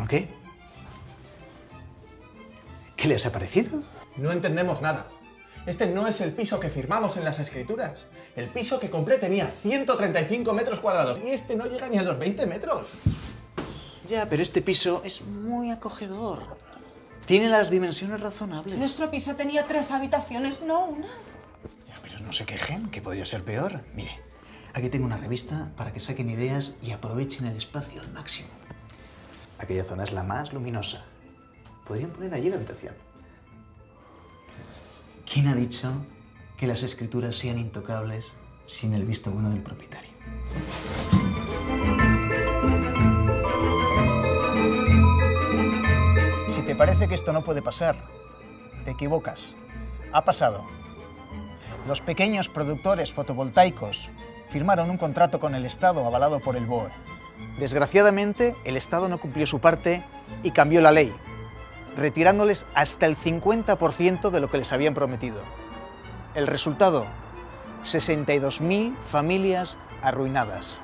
teléfono, ¿qué? ¿Qué les ha parecido? No entendemos nada. Este no es el piso que firmamos en las escrituras. El piso que compré tenía 135 metros cuadrados y este no llega ni a los 20 metros. Ya, pero este piso es muy acogedor. Tiene las dimensiones razonables. Nuestro piso tenía tres habitaciones, no una. Ya, pero no se quejen, que podría ser peor. Mire, aquí tengo una revista para que saquen ideas y aprovechen el espacio al máximo. Aquella zona es la más luminosa. Podrían poner allí la habitación. ¿Quién ha dicho que las escrituras sean intocables sin el visto bueno del propietario? Si te parece que esto no puede pasar, te equivocas. Ha pasado. Los pequeños productores fotovoltaicos firmaron un contrato con el Estado avalado por el BOE. Desgraciadamente, el Estado no cumplió su parte y cambió la ley, retirándoles hasta el 50% de lo que les habían prometido. El resultado, 62.000 familias arruinadas.